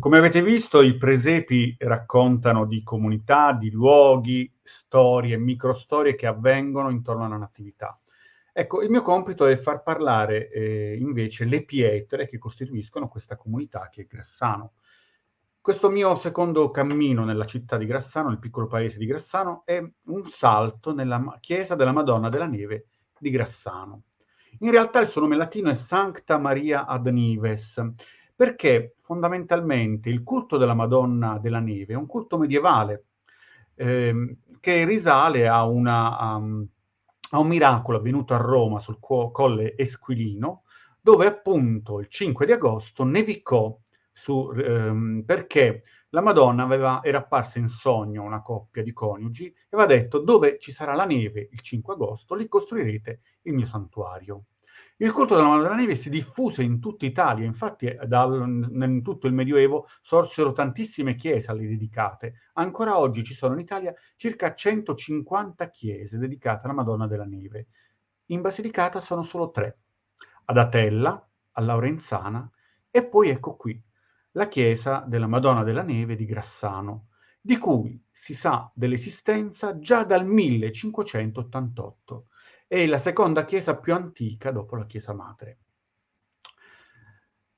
Come avete visto, i presepi raccontano di comunità, di luoghi, storie, microstorie che avvengono intorno a una natività. Ecco, il mio compito è far parlare eh, invece le pietre che costituiscono questa comunità che è Grassano. Questo mio secondo cammino nella città di Grassano, nel piccolo paese di Grassano, è un salto nella chiesa della Madonna della Neve di Grassano. In realtà il suo nome latino è Sancta Maria ad Nives perché fondamentalmente il culto della Madonna della Neve è un culto medievale ehm, che risale a, una, a, a, un miracolo avvenuto a Roma sul colle Esquilino, dove appunto il 5 di agosto nevicò su, ehm, perché la Madonna aveva, era apparsa in sogno una coppia di coniugi e aveva detto dove ci sarà la neve il 5 agosto, lì costruirete il mio santuario. Il culto della Madonna della Neve si diffuse in tutta Italia, infatti eh, dal, in tutto il Medioevo sorsero tantissime chiese alle dedicate. Ancora oggi ci sono in Italia circa 150 chiese dedicate alla Madonna della Neve. In Basilicata sono solo tre, ad Atella, a Laurenzana e poi ecco qui, la chiesa della Madonna della Neve di Grassano, di cui si sa dell'esistenza già dal 1588 è la seconda chiesa più antica dopo la chiesa madre.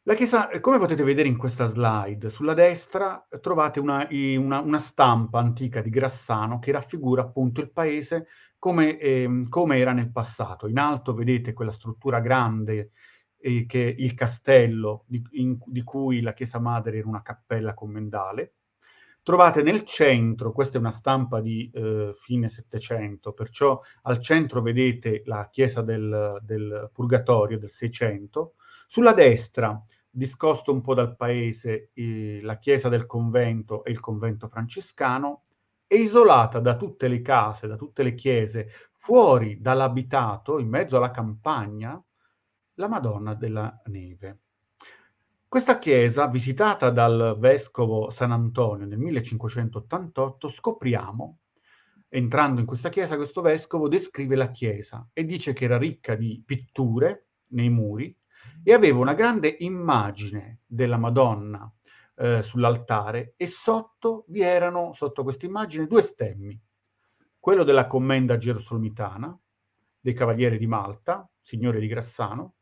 La chiesa, come potete vedere in questa slide, sulla destra trovate una, una, una stampa antica di Grassano che raffigura appunto il paese come, eh, come era nel passato. In alto vedete quella struttura grande eh, che è il castello di, in, di cui la chiesa madre era una cappella commendale, Trovate nel centro, questa è una stampa di eh, fine Settecento, perciò al centro vedete la chiesa del, del Purgatorio del Seicento, sulla destra, discosto un po' dal paese, eh, la chiesa del convento e il convento francescano, e isolata da tutte le case, da tutte le chiese, fuori dall'abitato, in mezzo alla campagna, la Madonna della Neve. Questa chiesa, visitata dal vescovo San Antonio nel 1588, scopriamo, entrando in questa chiesa, questo vescovo descrive la chiesa e dice che era ricca di pitture nei muri e aveva una grande immagine della Madonna eh, sull'altare e sotto vi erano, sotto questa immagine, due stemmi. Quello della commenda gerosolomitana, dei Cavalieri di Malta, signore di Grassano,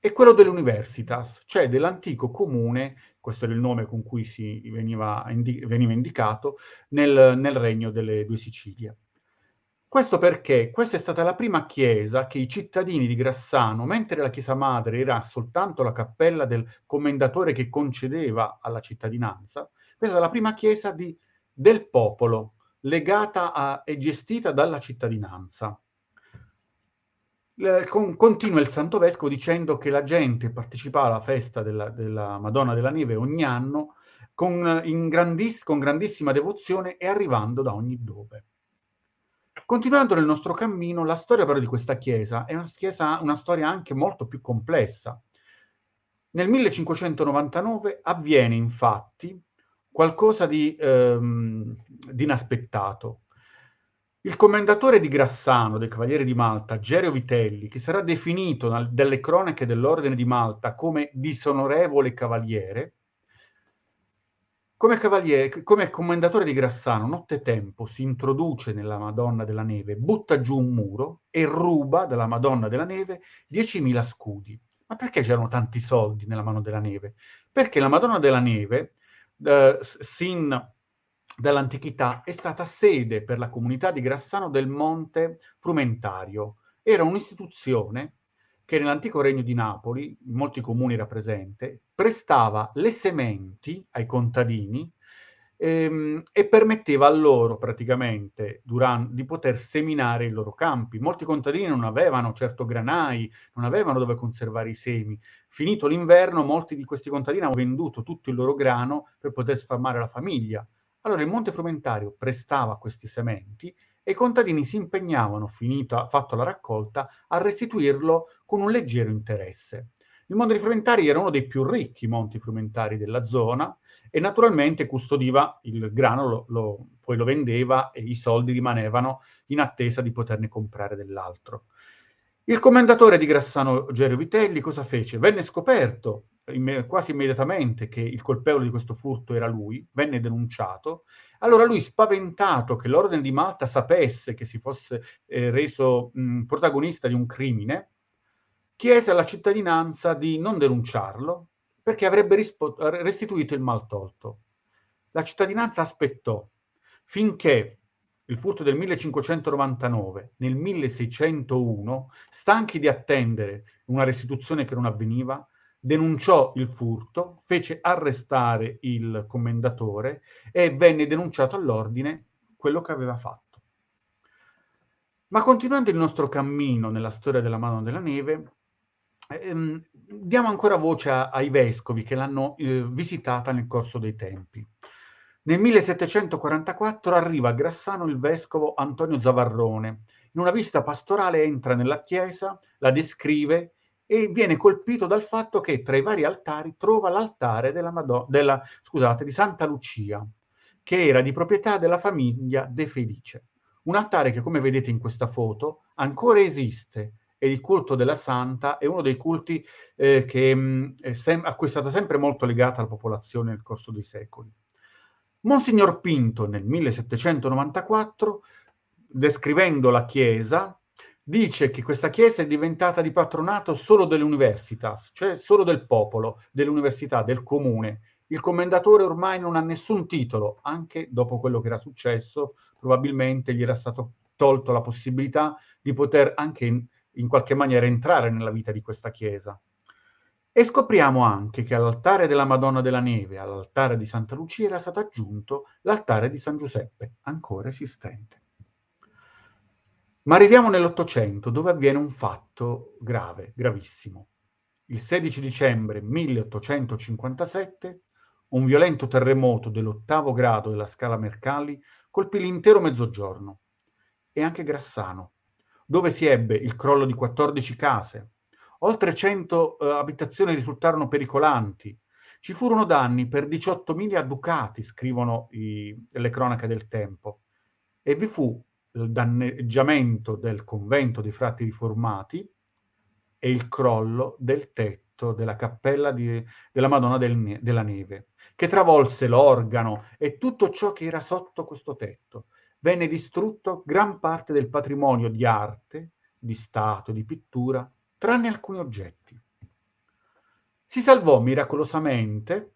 e quello dell'Universitas, cioè dell'antico comune, questo era il nome con cui si veniva, indi veniva indicato, nel, nel, regno delle due Sicilie. Questo perché questa è stata la prima chiesa che i cittadini di Grassano, mentre la chiesa madre era soltanto la cappella del commendatore che concedeva alla cittadinanza, questa è la prima chiesa di, del popolo, legata a, e gestita dalla cittadinanza con, continua il Santo Vescovo dicendo che la gente partecipa alla festa della, della Madonna della Neve ogni anno con, grandiss con grandissima devozione e arrivando da ogni dove. Continuando nel nostro cammino, la storia però di questa chiesa è una, chiesa, una storia anche molto più complessa. Nel 1599 avviene infatti qualcosa di, ehm, di inaspettato. Il commendatore di Grassano, del Cavaliere di Malta, Gerio Vitelli, che sarà definito dalle cronache dell'Ordine di Malta come disonorevole cavaliere, come, cavaliere, come commendatore di Grassano, nottetempo si introduce nella Madonna della Neve, butta giù un muro e ruba dalla Madonna della Neve 10.000 scudi. Ma perché c'erano tanti soldi nella Madonna della Neve? Perché la Madonna della Neve, eh, sin dall'antichità è stata sede per la comunità di Grassano del Monte Frumentario. Era un'istituzione che nell'antico regno di Napoli, in molti comuni era presente, prestava le sementi ai contadini ehm, e permetteva a loro praticamente durante, di poter seminare i loro campi. Molti contadini non avevano certo granai, non avevano dove conservare i semi. Finito l'inverno, molti di questi contadini hanno venduto tutto il loro grano per poter sfamare la famiglia. Allora il Monte Frumentario prestava questi sementi e i contadini si impegnavano, finita, fatto la raccolta, a restituirlo con un leggero interesse. Il Monte dei Frumentari era uno dei più ricchi monti frumentari della zona e naturalmente custodiva il grano, lo, lo, poi lo vendeva e i soldi rimanevano in attesa di poterne comprare dell'altro. Il commendatore di Grassano Gerio Vitelli cosa fece? Venne scoperto quasi immediatamente che il colpevole di questo furto era lui, venne denunciato. Allora lui, spaventato che l'Ordine di Malta sapesse che si fosse eh, reso mh, protagonista di un crimine, chiese alla cittadinanza di non denunciarlo perché avrebbe restituito il maltolto. La cittadinanza aspettò finché il furto del 1599, nel 1601, stanchi di attendere una restituzione che non avveniva, denunciò il furto, fece arrestare il commendatore e venne denunciato all'ordine quello che aveva fatto. Ma continuando il nostro cammino nella storia della mano della neve, ehm, diamo ancora voce a, ai vescovi che l'hanno eh, visitata nel corso dei tempi. Nel 1744 arriva a Grassano il vescovo Antonio Zavarrone. In una visita pastorale entra nella chiesa, la descrive e viene colpito dal fatto che tra i vari altari trova l'altare della Madonna, della, scusate, di Santa Lucia, che era di proprietà della famiglia De Felice. Un altare che, come vedete in questa foto, ancora esiste e il culto della Santa è uno dei culti eh, che, mh, mm, sem- a cui è stata sempre molto legata la popolazione nel corso dei secoli. Monsignor Pinto nel 1794, descrivendo la Chiesa, dice che questa chiesa è diventata di patronato solo delle universitas, cioè solo del popolo, dell'università, del comune. Il commendatore ormai non ha nessun titolo, anche dopo quello che era successo, probabilmente gli era stato tolto la possibilità di poter anche in, in qualche maniera entrare nella vita di questa chiesa. E scopriamo anche che all'altare della Madonna della Neve, all'altare di Santa Lucia, era stato aggiunto l'altare di San Giuseppe, ancora esistente. Ma arriviamo nell'Ottocento, dove avviene un fatto grave, gravissimo. Il 16 dicembre 1857 un violento terremoto dell'ottavo grado della scala Mercalli colpì l'intero mezzogiorno e anche Grassano, dove si ebbe il crollo di 14 case. Oltre 100 eh, abitazioni risultarono pericolanti. Ci furono danni per 18.000 ducati, scrivono i, le cronache del tempo, e vi fu il danneggiamento del convento dei frati riformati e il crollo del tetto della cappella di, della Madonna del, della Neve, che travolse l'organo e tutto ciò che era sotto questo tetto. Venne distrutto gran parte del patrimonio di arte, di stato, di pittura, tranne alcuni oggetti. Si salvò miracolosamente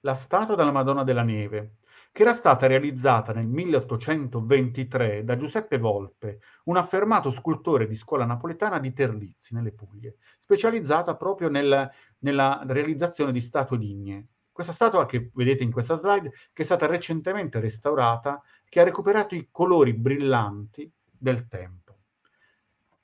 la statua della Madonna della Neve, che era stata realizzata nel 1823 da Giuseppe Volpe, un affermato scultore di scuola napoletana di Terlizzi, nelle Puglie, specializzata proprio nel, nella realizzazione di statue digne. Questa statua che vedete in questa slide, che è stata recentemente restaurata, che ha recuperato i colori brillanti del tempo.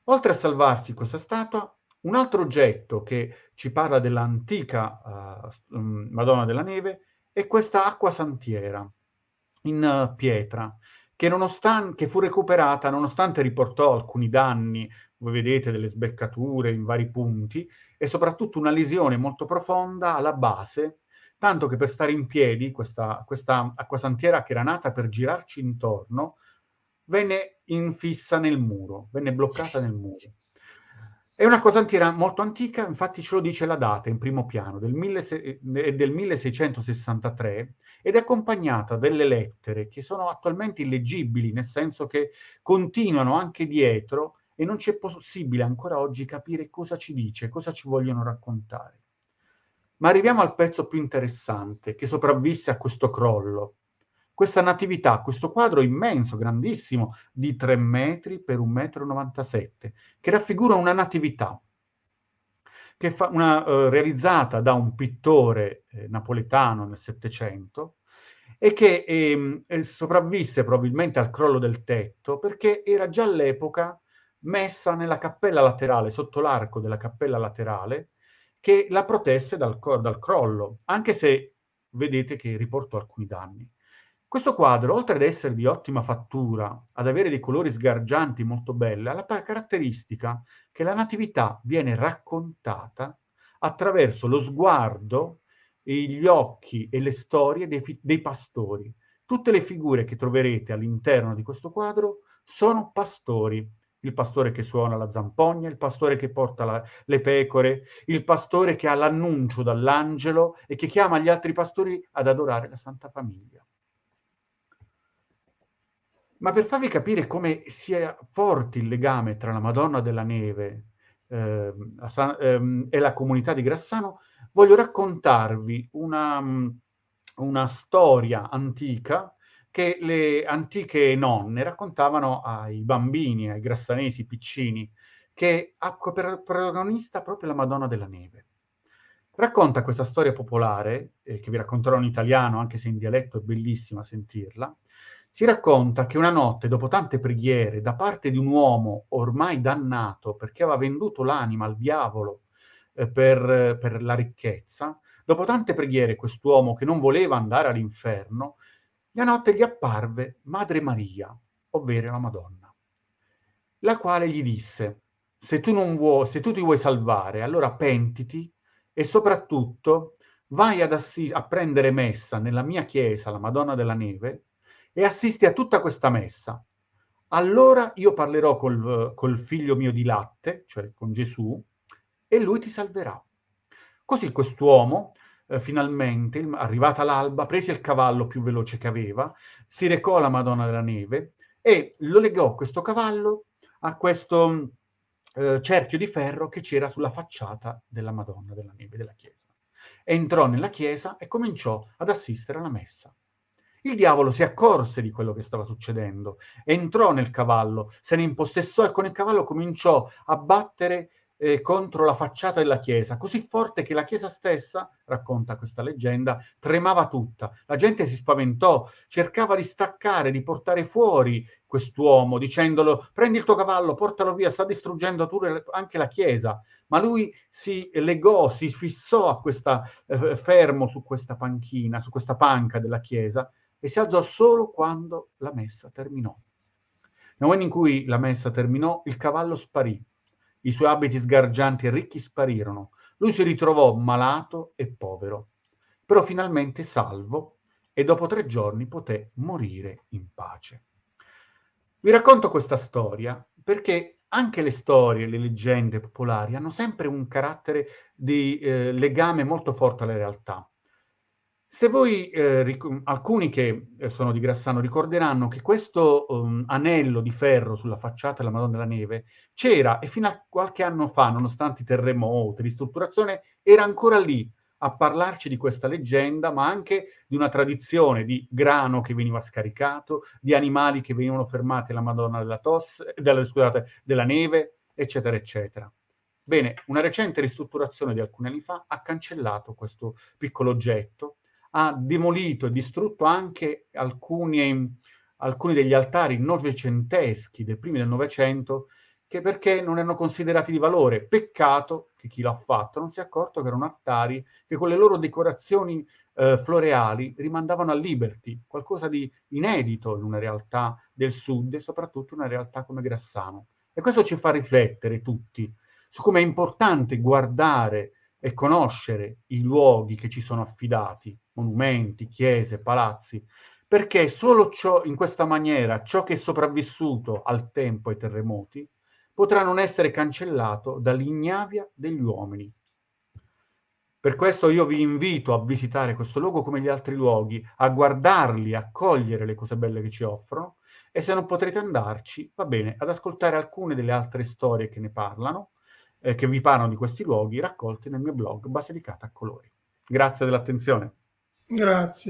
Oltre a salvarsi questa statua, un altro oggetto che ci parla dell'antica uh, Madonna della Neve è questa acqua santiera, in uh, pietra, che, che fu recuperata nonostante riportò alcuni danni, voi vedete delle sbeccature in vari punti, e soprattutto una lesione molto profonda alla base, tanto che per stare in piedi questa, questa acquasantiera che era nata per girarci intorno, venne infissa nel muro, venne bloccata nel muro. È una cosantiera molto antica, infatti ce lo dice la data in primo piano, del, mille, del 1663, ed è accompagnata delle lettere che sono attualmente illeggibili, nel senso che continuano anche dietro e non c'è possibile ancora oggi capire cosa ci dice, cosa ci vogliono raccontare. Ma arriviamo al pezzo più interessante che sopravvisse a questo crollo. Questa natività, questo quadro immenso, grandissimo, di 3 metri per 1,97 m, che raffigura una natività, che fa una, eh, realizzata da un pittore eh, napoletano nel Settecento e che ehm, eh, sopravvisse probabilmente al crollo del tetto perché era già all'epoca messa nella cappella laterale, sotto l'arco della cappella laterale, che la protesse dal, dal crollo, anche se vedete che riportò alcuni danni. Questo quadro, oltre ad essere di ottima fattura, ad avere dei colori sgargianti molto belli, ha la caratteristica che la natività viene raccontata attraverso lo sguardo, gli occhi e le storie dei, dei pastori. Tutte le figure che troverete all'interno di questo quadro sono pastori il pastore che suona la zampogna, il pastore che porta la, le pecore, il pastore che ha l'annuncio dall'angelo e che chiama gli altri pastori ad adorare la Santa Famiglia. Ma per farvi capire come sia forte il legame tra la Madonna della Neve eh, eh, e la comunità di Grassano, voglio raccontarvi una, una storia antica che le antiche nonne raccontavano ai bambini, ai grassanesi piccini, che ha per protagonista proprio la Madonna della Neve. Racconta questa storia popolare, eh, che vi racconterò in italiano, anche se in dialetto è bellissima sentirla. Si racconta che una notte, dopo tante preghiere, da parte di un uomo ormai dannato perché aveva venduto l'anima al diavolo eh, per, per la ricchezza, dopo tante preghiere quest'uomo che non voleva andare all'inferno, la notte gli apparve Madre Maria, ovvero la Madonna, la quale gli disse, se tu, non vuoi, se tu ti vuoi salvare, allora pentiti e soprattutto vai ad assi- a prendere messa nella mia chiesa, la Madonna della Neve, e assisti a tutta questa messa. Allora io parlerò col, col figlio mio di latte, cioè con Gesù, e lui ti salverà. Così quest'uomo eh, finalmente, arrivata l'alba, prese il cavallo più veloce che aveva, si recò alla Madonna della Neve e lo legò questo cavallo a questo eh, cerchio di ferro che c'era sulla facciata della Madonna della Neve della chiesa. Entrò nella chiesa e cominciò ad assistere alla messa. Il diavolo si accorse di quello che stava succedendo, entrò nel cavallo, se ne impossessò e con il cavallo cominciò a battere eh, contro la facciata della chiesa, così forte che la chiesa stessa, racconta questa leggenda, tremava tutta. La gente si spaventò, cercava di staccare, di portare fuori quest'uomo, dicendolo prendi il tuo cavallo, portalo via, sta distruggendo anche la chiesa. Ma lui si legò, si fissò a questa, eh, fermo su questa panchina, su questa panca della chiesa e si alzò solo quando la messa terminò. Nel momento in cui la messa terminò, il cavallo sparì i suoi abiti sgargianti e ricchi sparirono. Lui si ritrovò malato e povero, però finalmente salvo e dopo tre giorni poté morire in pace. Vi racconto questa storia perché anche le storie, le leggende popolari hanno sempre un carattere di eh, legame molto forte alla realtà. Se voi, eh, alcuni che eh, sono di Grassano ricorderanno che questo um, anello di ferro sulla facciata della Madonna della Neve c'era e fino a qualche anno fa, nonostante i terremoti, ristrutturazione, era ancora lì a parlarci di questa leggenda, ma anche di una tradizione di grano che veniva scaricato, di animali che venivano fermati alla Madonna della, tosse, della, scusate, della neve, eccetera, eccetera. Bene, una recente ristrutturazione di alcuni anni fa ha cancellato questo piccolo oggetto ha demolito e distrutto anche alcuni, alcuni degli altari novecenteschi dei primi del Novecento che perché non erano considerati di valore. Peccato che chi l'ha fatto non si è accorto che erano altari che con le loro decorazioni eh, floreali rimandavano a Liberty, qualcosa di inedito in una realtà del sud e soprattutto in una realtà come Grassano. E questo ci fa riflettere tutti su come è importante guardare e conoscere i luoghi che ci sono affidati, monumenti, chiese, palazzi, perché solo ciò, in questa maniera ciò che è sopravvissuto al tempo ai terremoti potrà non essere cancellato dall'ignavia degli uomini. Per questo io vi invito a visitare questo luogo come gli altri luoghi, a guardarli, a cogliere le cose belle che ci offrono e se non potrete andarci, va bene, ad ascoltare alcune delle altre storie che ne parlano eh, che vi parlano di questi luoghi raccolti nel mio blog Basilicata a colori. Grazie dell'attenzione. Grazie.